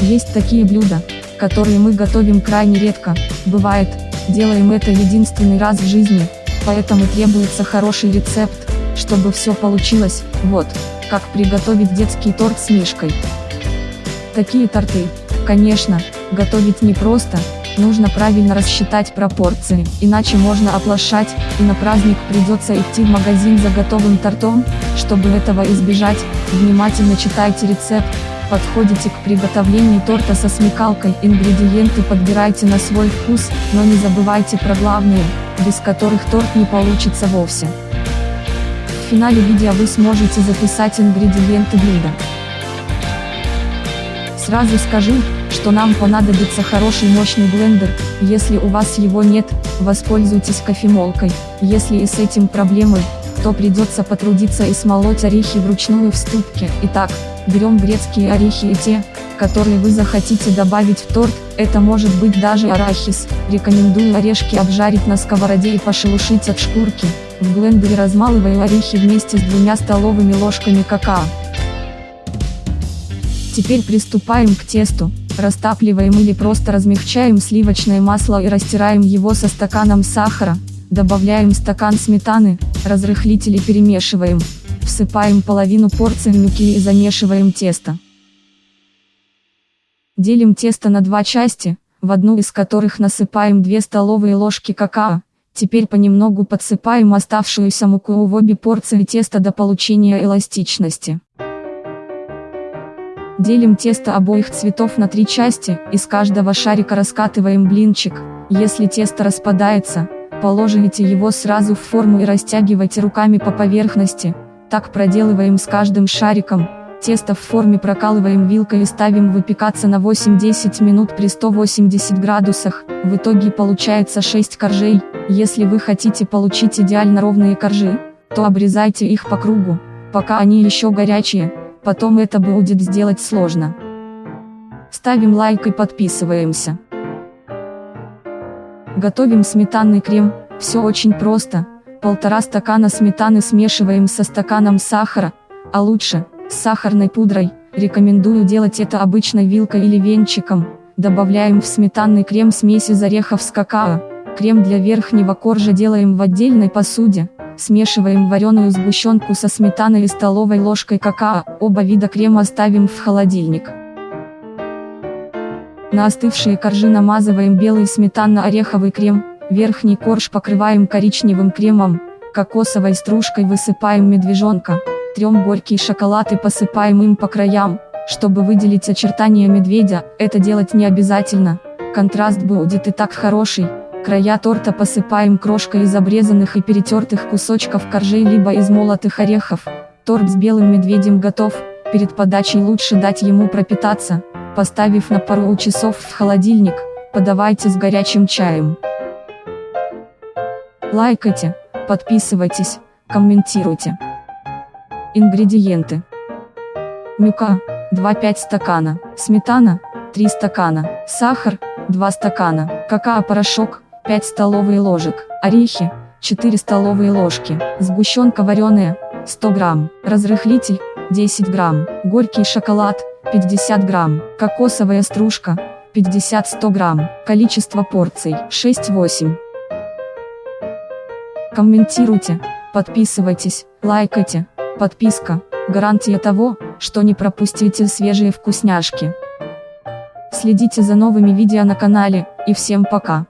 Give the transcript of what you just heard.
Есть такие блюда, которые мы готовим крайне редко, бывает, делаем это единственный раз в жизни, поэтому требуется хороший рецепт, чтобы все получилось, вот, как приготовить детский торт с мишкой. Такие торты, конечно, готовить непросто, нужно правильно рассчитать пропорции, иначе можно оплошать, и на праздник придется идти в магазин за готовым тортом, чтобы этого избежать, внимательно читайте рецепт, подходите к приготовлению торта со смекалкой, ингредиенты подбирайте на свой вкус, но не забывайте про главные, без которых торт не получится вовсе. В финале видео вы сможете записать ингредиенты блюда. Сразу скажу, что нам понадобится хороший мощный блендер, если у вас его нет, воспользуйтесь кофемолкой, если и с этим проблемы, то придется потрудиться и смолоть орехи вручную в ступке. Итак, берем грецкие орехи и те, которые вы захотите добавить в торт, это может быть даже арахис, рекомендую орешки обжарить на сковороде и пошелушить от шкурки, в блендере размалываю орехи вместе с двумя столовыми ложками какао. Теперь приступаем к тесту, растапливаем или просто размягчаем сливочное масло и растираем его со стаканом сахара, добавляем стакан сметаны, разрыхлители перемешиваем, всыпаем половину порции муки и замешиваем тесто. Делим тесто на два части, в одну из которых насыпаем 2 столовые ложки какао, теперь понемногу подсыпаем оставшуюся муку в обе порции теста до получения эластичности. Делим тесто обоих цветов на три части, из каждого шарика раскатываем блинчик, если тесто распадается, положите его сразу в форму и растягивайте руками по поверхности, так проделываем с каждым шариком, тесто в форме прокалываем вилкой и ставим выпекаться на 8-10 минут при 180 градусах, в итоге получается 6 коржей, если вы хотите получить идеально ровные коржи, то обрезайте их по кругу, пока они еще горячие, потом это будет сделать сложно. Ставим лайк и подписываемся. Готовим сметанный крем, все очень просто, полтора стакана сметаны смешиваем со стаканом сахара, а лучше, с сахарной пудрой, рекомендую делать это обычной вилкой или венчиком, добавляем в сметанный крем смесь из орехов с какао, крем для верхнего коржа делаем в отдельной посуде, Смешиваем вареную сгущенку со сметаной и столовой ложкой какао, оба вида крема ставим в холодильник. На остывшие коржи намазываем белый сметанно-ореховый крем, верхний корж покрываем коричневым кремом, кокосовой стружкой высыпаем медвежонка, трем горький шоколад и посыпаем им по краям, чтобы выделить очертания медведя, это делать не обязательно, контраст будет и так хороший, Края торта посыпаем крошкой из обрезанных и перетертых кусочков коржей либо из молотых орехов. Торт с белым медведем готов, перед подачей лучше дать ему пропитаться, поставив на пару часов в холодильник, подавайте с горячим чаем. Лайкайте, подписывайтесь, комментируйте. Ингредиенты. Мюка, 2-5 стакана, сметана, 3 стакана, сахар, 2 стакана, какао-порошок, 5 столовые ложек, орехи, 4 столовые ложки, сгущенка вареная, 100 грамм, разрыхлитель, 10 грамм, горький шоколад, 50 грамм, кокосовая стружка, 50-100 грамм, количество порций, 6-8. Комментируйте, подписывайтесь, лайкайте, подписка, гарантия того, что не пропустите свежие вкусняшки. Следите за новыми видео на канале, и всем пока.